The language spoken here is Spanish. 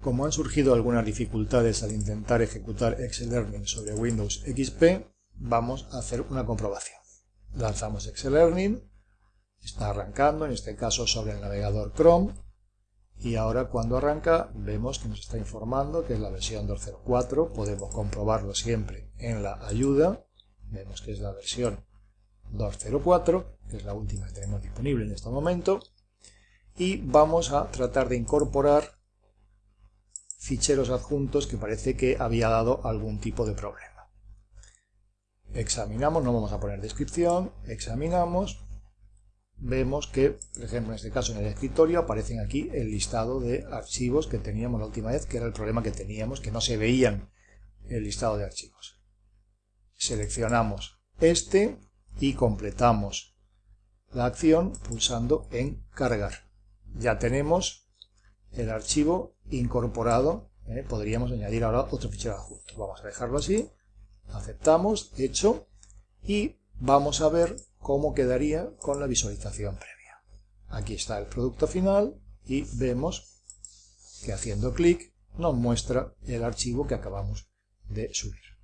Como han surgido algunas dificultades al intentar ejecutar Learning sobre Windows XP, vamos a hacer una comprobación. Lanzamos Learning, está arrancando, en este caso sobre el navegador Chrome, y ahora cuando arranca vemos que nos está informando que es la versión 2.04, podemos comprobarlo siempre en la ayuda, vemos que es la versión 2.04, que es la última que tenemos disponible en este momento, y vamos a tratar de incorporar ficheros adjuntos que parece que había dado algún tipo de problema. Examinamos, no vamos a poner descripción, examinamos, vemos que, por ejemplo, en este caso en el escritorio aparecen aquí el listado de archivos que teníamos la última vez, que era el problema que teníamos, que no se veían el listado de archivos. Seleccionamos este y completamos la acción pulsando en cargar. Ya tenemos el archivo incorporado, ¿eh? podríamos añadir ahora otro fichero adjunto. Vamos a dejarlo así, aceptamos, hecho, y vamos a ver cómo quedaría con la visualización previa. Aquí está el producto final y vemos que haciendo clic nos muestra el archivo que acabamos de subir.